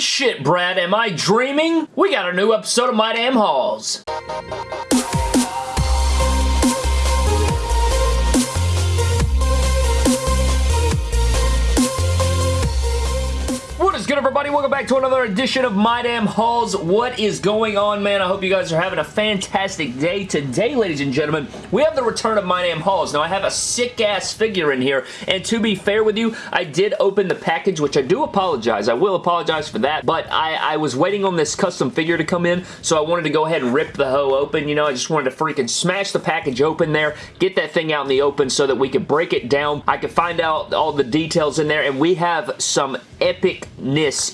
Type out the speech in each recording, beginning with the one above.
shit, Brad. Am I dreaming? We got a new episode of My Damn Hauls. Good, everybody? Welcome back to another edition of My Damn Hauls. What is going on, man? I hope you guys are having a fantastic day. Today, ladies and gentlemen, we have the return of My Damn Hauls. Now, I have a sick-ass figure in here, and to be fair with you, I did open the package, which I do apologize. I will apologize for that, but I, I was waiting on this custom figure to come in, so I wanted to go ahead and rip the hoe open. You know, I just wanted to freaking smash the package open there, get that thing out in the open so that we could break it down. I could find out all the details in there, and we have some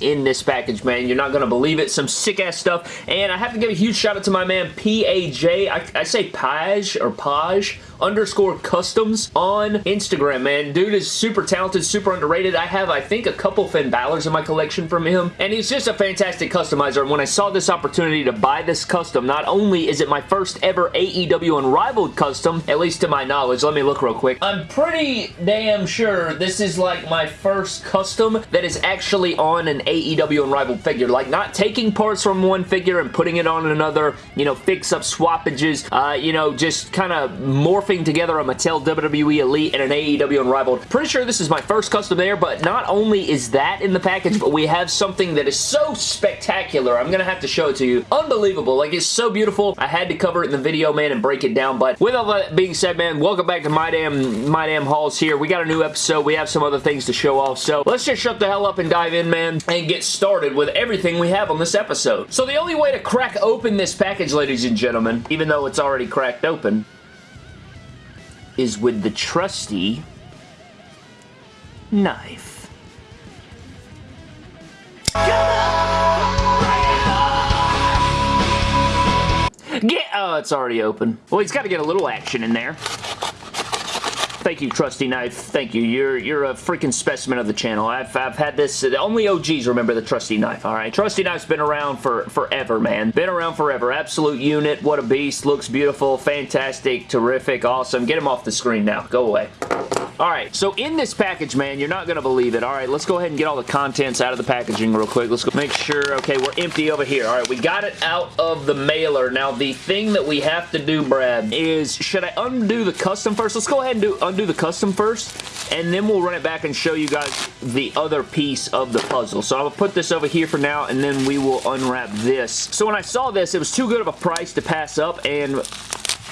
in this package, man. You're not going to believe it. Some sick-ass stuff. And I have to give a huge shout out to my man, P-A-J. I, I say Page or Page underscore customs on Instagram, man. Dude is super talented, super underrated. I have, I think, a couple Finn Balor's in my collection from him, and he's just a fantastic customizer. And when I saw this opportunity to buy this custom, not only is it my first ever AEW Unrivaled custom, at least to my knowledge, let me look real quick. I'm pretty damn sure this is like my first custom that is actually on an AEW Unrivaled figure. Like, not taking parts from one figure and putting it on another, you know, fix-up swappages, uh, you know, just kind of morph morphing together a Mattel WWE Elite and an AEW Unrivaled. Pretty sure this is my first custom there, but not only is that in the package, but we have something that is so spectacular. I'm going to have to show it to you. Unbelievable. Like, it's so beautiful. I had to cover it in the video, man, and break it down, but with all that being said, man, welcome back to My Damn, My Damn Hauls here. We got a new episode. We have some other things to show off, so let's just shut the hell up and dive in, man, and get started with everything we have on this episode. So the only way to crack open this package, ladies and gentlemen, even though it's already cracked open, is with the trusty knife. Get, oh, it's already open. Well, he's got to get a little action in there. Thank you, Trusty Knife. Thank you. You're you're a freaking specimen of the channel. I've, I've had this. Only OGs remember the Trusty Knife, all right? Trusty Knife's been around for forever, man. Been around forever. Absolute unit. What a beast. Looks beautiful. Fantastic. Terrific. Awesome. Get him off the screen now. Go away. Alright, so in this package, man, you're not going to believe it. Alright, let's go ahead and get all the contents out of the packaging real quick. Let's go make sure, okay, we're empty over here. Alright, we got it out of the mailer. Now, the thing that we have to do, Brad, is should I undo the custom first? Let's go ahead and do undo the custom first, and then we'll run it back and show you guys the other piece of the puzzle. So to put this over here for now, and then we will unwrap this. So when I saw this, it was too good of a price to pass up, and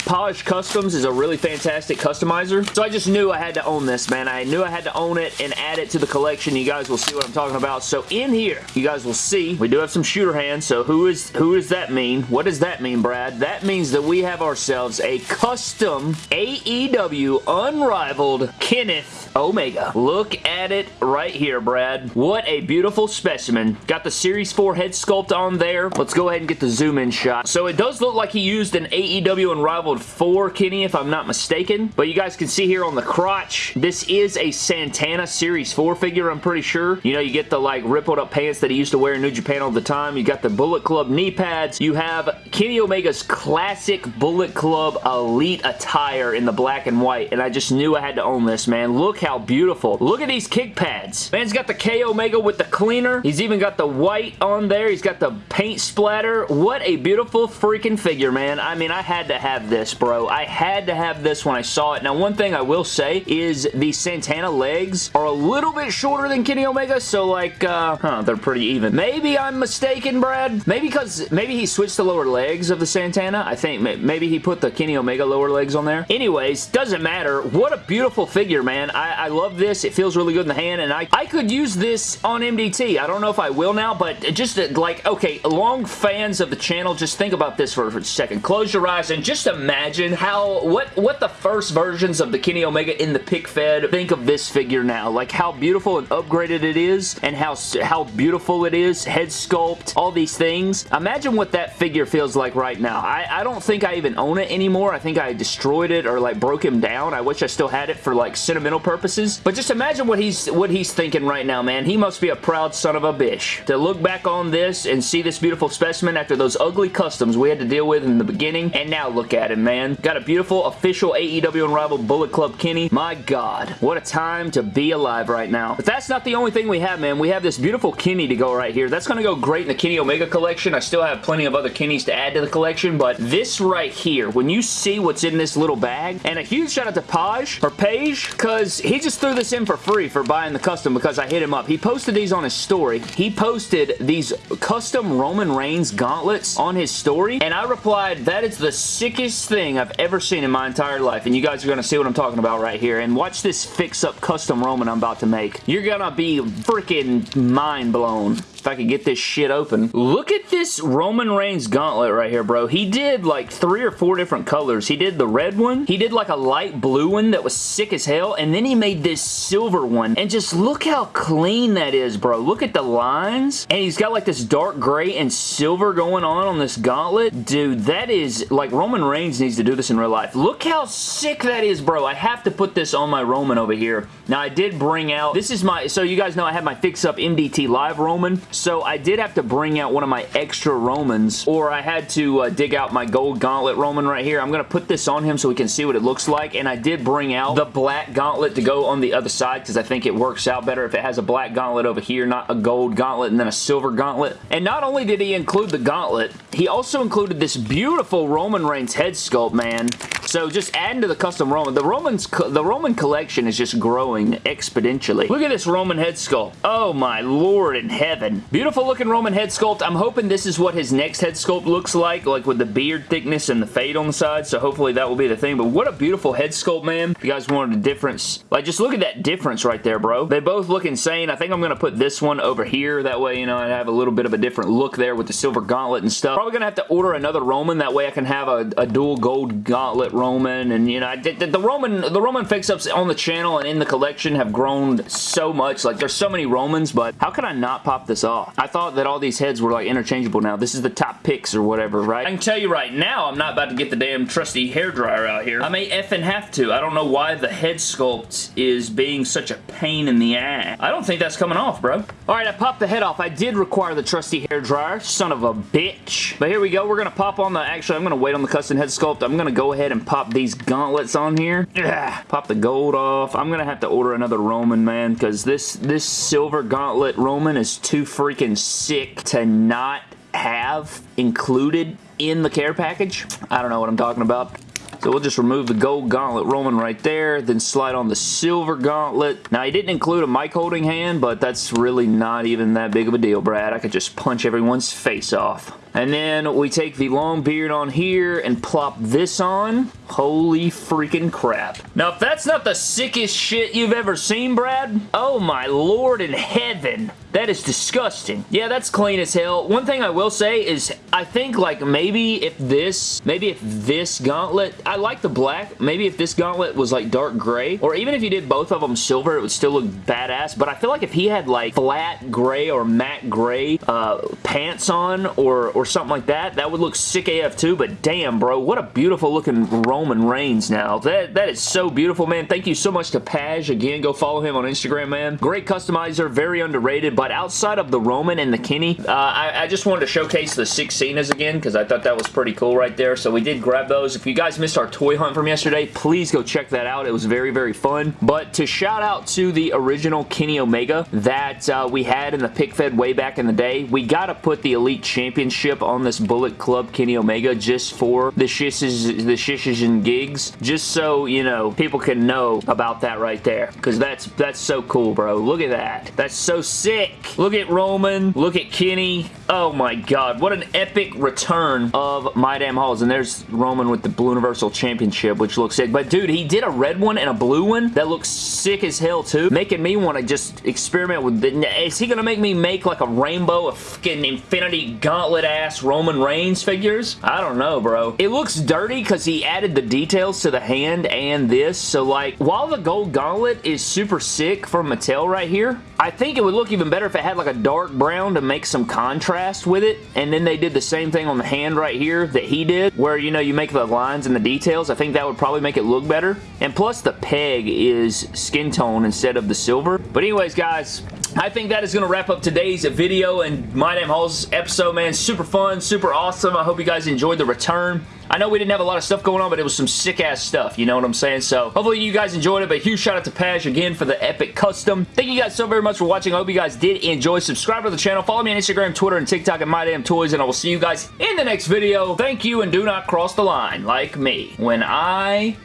Polished Customs is a really fantastic customizer. So I just knew I had to own this, man. I knew I had to own it and add it to the collection. You guys will see what I'm talking about. So in here, you guys will see, we do have some shooter hands. So who is who does that mean? What does that mean, Brad? That means that we have ourselves a custom AEW Unrivaled Kenneth Omega. Look at it right here, Brad. What a beautiful specimen. Got the Series 4 head sculpt on there. Let's go ahead and get the zoom in shot. So it does look like he used an AEW Unrivaled 4 Kenny, if I'm not mistaken. But you guys can see here on the crotch, this is a Santana Series 4 figure, I'm pretty sure. You know, you get the like rippled up pants that he used to wear in New Japan all the time. You got the Bullet Club knee pads. You have Kenny Omega's classic Bullet Club Elite attire in the black and white. And I just knew I had to own this, man. Look how beautiful. Look at these kick pads. Man's got the K Omega with the cleaner. He's even got the white on there. He's got the paint splatter. What a beautiful freaking figure, man. I mean, I had to have this, bro. I had to have this when I saw it. Now, one thing I will say is the Santana legs are a little bit shorter than Kenny Omega, so like, uh, huh, they're pretty even. Maybe I'm mistaken, Brad. Maybe because, maybe he switched the lower legs of the Santana. I think maybe he put the Kenny Omega lower legs on there. Anyways, doesn't matter. What a beautiful figure, man. I, I love this. It feels really good in the hand, and I, I could use this on MDT. I don't know if I will now, but just uh, like, okay, long fans of the channel, just think about this for, a second. Close your eyes and just imagine how, what, what the first versions of the Kenny Omega in the pick fed think of this figure now. Like how beautiful and upgraded it is, and how, how beautiful it is, head sculpt, all these things. Imagine what that figure feels like right now. I, I don't think I even own it anymore. I think I destroyed it or like broke him down. I wish I still had it for like sentimental purposes. But just imagine what he's what he's thinking right now, man. He must be a proud son of a bitch. To look back on this and see this beautiful specimen after those ugly customs we had to deal with in the beginning, and now look at him, man. Got a beautiful official AEW Unrivaled Bullet Club Kenny. My God, what a time to be alive right now. But that's not the only thing we have, man. We have this beautiful Kenny to go right here. That's going to go great in the Kenny Omega collection. I still have plenty of other Kennys to add to the collection, but this right here, when you see what's in this little bag, and a huge shout out to Paj, or Page, because he just threw this in for free for buying the custom because I hit him up. He posted these on his story. He posted these custom Roman Reigns gauntlets on his story, and I replied, that is the sickest thing I've ever seen in my entire life, and you guys are going to see what I'm talking about right here, and watch this fix-up custom Roman I'm about to make. You're going to be freaking mind blown if I could get this shit open. Look at this Roman Reigns gauntlet right here, bro. He did like three or four different colors. He did the red one. He did like a light blue one that was sick as hell. And then he made this silver one. And just look how clean that is, bro. Look at the lines. And he's got like this dark gray and silver going on on this gauntlet. Dude, that is like Roman Reigns needs to do this in real life. Look how sick that is, bro. I have to put this on my Roman over here. Now, I did bring out, this is my, so you guys know I have my Fix Up MDT Live Roman. So I did have to bring out one of my extra Romans or I had to uh, dig out my gold gauntlet Roman right here. I'm going to put this on him so we can see what it looks like and I did bring out the black gauntlet to go on the other side because I think it works out better if it has a black gauntlet over here, not a gold gauntlet and then a silver gauntlet. And not only did he include the gauntlet, he also included this beautiful Roman Reigns head sculpt, man. So just adding to the custom Roman. The Roman's the Roman collection is just growing exponentially. Look at this Roman head sculpt. Oh my lord in heaven. Beautiful looking Roman head sculpt. I'm hoping this is what his next head sculpt looks like, like with the beard thickness and the fade on the side. So hopefully that will be the thing. But what a beautiful head sculpt, man. If you guys wanted a difference, like just look at that difference right there, bro. They both look insane. I think I'm going to put this one over here. That way, you know, I have a little bit of a different look there with the silver gauntlet and stuff. Probably going to have to order another Roman. That way I can have a, a dual gold gauntlet Roman. And, you know, I did, the Roman the Roman fix-ups on the channel and in the collection have grown so much. Like, there's so many Romans, but how could I not pop this off? I thought that all these heads were, like, interchangeable now. This is the top picks or whatever, right? I can tell you right now, I'm not about to get the damn trusty hair dryer out here. I may effing have to. I don't know why the head sculpt is being such a pain in the ass. I don't think that's coming off, bro. All right, I popped the head off. I did require the trusty hair dryer. Son of a bitch. But here we go. We're going to pop on the... Actually, I'm going to wait on the custom head sculpt. I'm going to go ahead and pop these gauntlets on here. Ugh. Pop the gold off. I'm going to have to order another Roman, man, because this, this silver gauntlet Roman is too freaking sick to not have included in the care package. I don't know what I'm talking about. So we'll just remove the gold gauntlet Roman right there, then slide on the silver gauntlet. Now, he didn't include a mic holding hand, but that's really not even that big of a deal, Brad. I could just punch everyone's face off. And then we take the long beard on here and plop this on. Holy freaking crap. Now, if that's not the sickest shit you've ever seen, Brad, oh my lord in heaven. That is disgusting. Yeah, that's clean as hell. One thing I will say is I think like maybe if this, maybe if this gauntlet, I like the black. Maybe if this gauntlet was like dark gray or even if you did both of them silver, it would still look badass. But I feel like if he had like flat gray or matte gray uh, pants on or, or something like that, that would look sick AF too. But damn, bro, what a beautiful looking Roman Reigns now. That, that is so beautiful, man. Thank you so much to Paj. Again, go follow him on Instagram, man. Great customizer, very underrated. But outside of the Roman and the Kenny, uh, I, I, just wanted to showcase the Six Cenas again because I thought that was pretty cool right there. So we did grab those. If you guys missed our toy hunt from yesterday, please go check that out. It was very, very fun. But to shout out to the original Kenny Omega that uh, we had in the pick fed way back in the day, we got to put the Elite Championship on this Bullet Club Kenny Omega just for the shishes, the shishes and gigs, just so, you know, people can know about that right there because that's, that's so cool, bro. Look at that. That's so sick. Look at Roman. Look at Kenny. Oh my god. What an epic return of My Damn Hauls. And there's Roman with the Blue Universal Championship, which looks sick. But dude, he did a red one and a blue one that looks sick as hell too. Making me want to just experiment with the... Is he going to make me make like a rainbow of fucking Infinity Gauntlet ass Roman Reigns figures? I don't know, bro. It looks dirty because he added the details to the hand and this. So like, while the gold gauntlet is super sick from Mattel right here, I think it would look even better if it had like a dark brown to make some contrast with it. And then they did the same thing on the hand right here that he did, where, you know, you make the lines and the details. I think that would probably make it look better. And plus the peg is skin tone instead of the silver. But anyways, guys, I think that is going to wrap up today's video and My Damn Hauls episode, man. Super fun, super awesome. I hope you guys enjoyed the return. I know we didn't have a lot of stuff going on, but it was some sick-ass stuff, you know what I'm saying? So, hopefully you guys enjoyed it, but huge shout out to Pash again for the epic custom. Thank you guys so very much for watching. I hope you guys did enjoy. Subscribe to the channel. Follow me on Instagram, Twitter, and TikTok at My Damn Toys, and I will see you guys in the next video. Thank you, and do not cross the line like me when I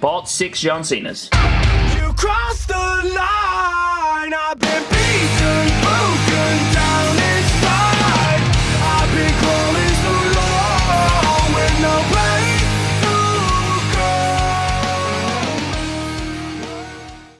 bought six John Cena's. Cross the line. I've been beaten, broken